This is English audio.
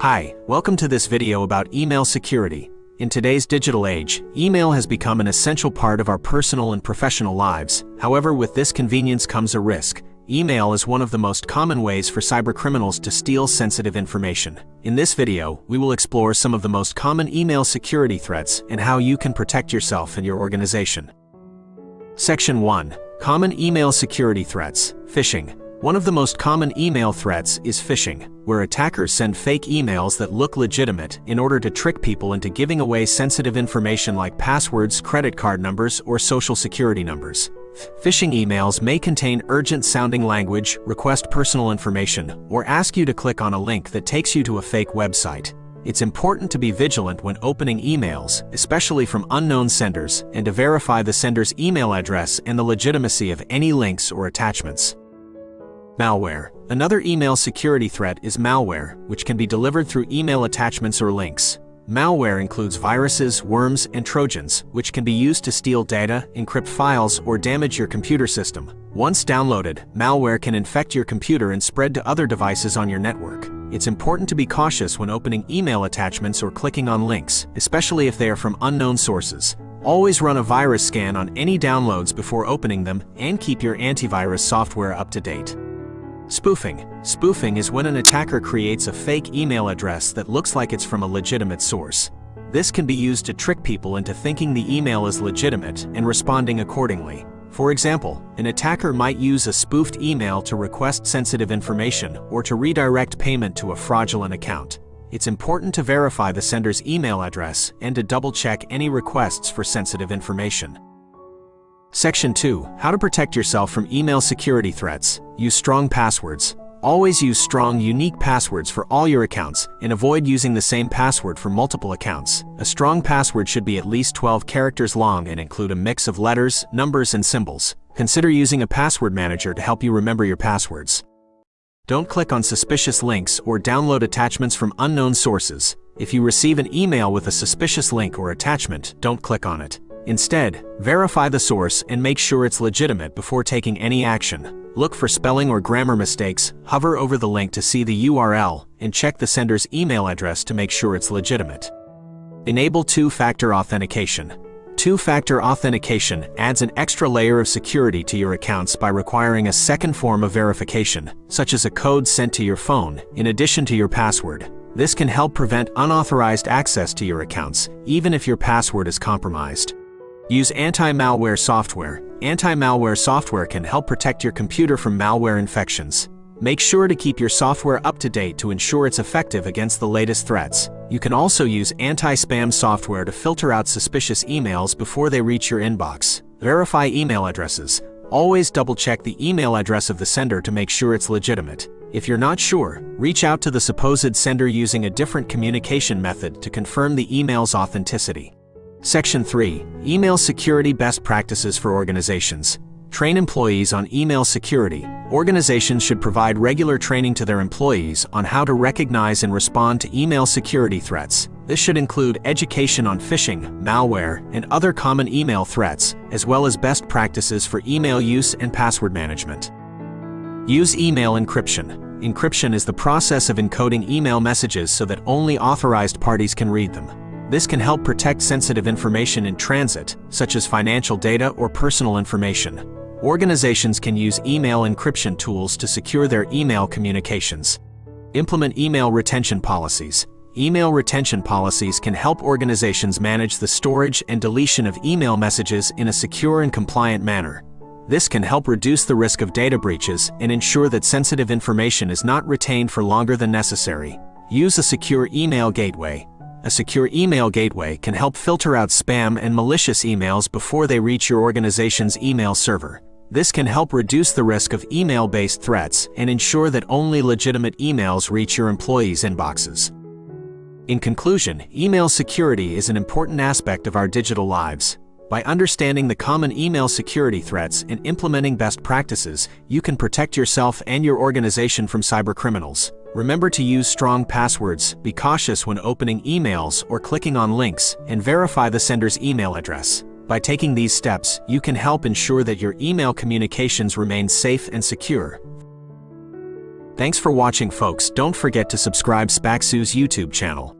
Hi, welcome to this video about email security. In today's digital age, email has become an essential part of our personal and professional lives. However, with this convenience comes a risk. Email is one of the most common ways for cybercriminals to steal sensitive information. In this video, we will explore some of the most common email security threats and how you can protect yourself and your organization. Section 1. Common Email Security Threats Phishing one of the most common email threats is phishing, where attackers send fake emails that look legitimate in order to trick people into giving away sensitive information like passwords, credit card numbers, or social security numbers. Phishing emails may contain urgent-sounding language, request personal information, or ask you to click on a link that takes you to a fake website. It's important to be vigilant when opening emails, especially from unknown senders, and to verify the sender's email address and the legitimacy of any links or attachments. Malware. Another email security threat is malware, which can be delivered through email attachments or links. Malware includes viruses, worms, and trojans, which can be used to steal data, encrypt files, or damage your computer system. Once downloaded, malware can infect your computer and spread to other devices on your network. It's important to be cautious when opening email attachments or clicking on links, especially if they are from unknown sources. Always run a virus scan on any downloads before opening them and keep your antivirus software up to date. Spoofing. Spoofing is when an attacker creates a fake email address that looks like it's from a legitimate source. This can be used to trick people into thinking the email is legitimate and responding accordingly. For example, an attacker might use a spoofed email to request sensitive information or to redirect payment to a fraudulent account. It's important to verify the sender's email address and to double-check any requests for sensitive information. Section 2. How to protect yourself from email security threats. Use strong passwords. Always use strong, unique passwords for all your accounts and avoid using the same password for multiple accounts. A strong password should be at least 12 characters long and include a mix of letters, numbers, and symbols. Consider using a password manager to help you remember your passwords. Don't click on suspicious links or download attachments from unknown sources. If you receive an email with a suspicious link or attachment, don't click on it. Instead, verify the source and make sure it's legitimate before taking any action. Look for spelling or grammar mistakes, hover over the link to see the URL, and check the sender's email address to make sure it's legitimate. Enable two-factor authentication. Two-factor authentication adds an extra layer of security to your accounts by requiring a second form of verification, such as a code sent to your phone, in addition to your password. This can help prevent unauthorized access to your accounts, even if your password is compromised. Use anti-malware software. Anti-malware software can help protect your computer from malware infections. Make sure to keep your software up to date to ensure it's effective against the latest threats. You can also use anti-spam software to filter out suspicious emails before they reach your inbox. Verify email addresses. Always double-check the email address of the sender to make sure it's legitimate. If you're not sure, reach out to the supposed sender using a different communication method to confirm the email's authenticity. Section 3. Email Security Best Practices for Organizations. Train employees on email security. Organizations should provide regular training to their employees on how to recognize and respond to email security threats. This should include education on phishing, malware, and other common email threats, as well as best practices for email use and password management. Use email encryption. Encryption is the process of encoding email messages so that only authorized parties can read them. This can help protect sensitive information in transit, such as financial data or personal information. Organizations can use email encryption tools to secure their email communications. Implement email retention policies. Email retention policies can help organizations manage the storage and deletion of email messages in a secure and compliant manner. This can help reduce the risk of data breaches and ensure that sensitive information is not retained for longer than necessary. Use a secure email gateway. A secure email gateway can help filter out spam and malicious emails before they reach your organization's email server. This can help reduce the risk of email-based threats and ensure that only legitimate emails reach your employees' inboxes. In conclusion, email security is an important aspect of our digital lives. By understanding the common email security threats and implementing best practices, you can protect yourself and your organization from cybercriminals. Remember to use strong passwords, be cautious when opening emails or clicking on links, and verify the sender's email address. By taking these steps, you can help ensure that your email communications remain safe and secure. Thanks for watching folks, don't forget to subscribe Spaxu's YouTube channel.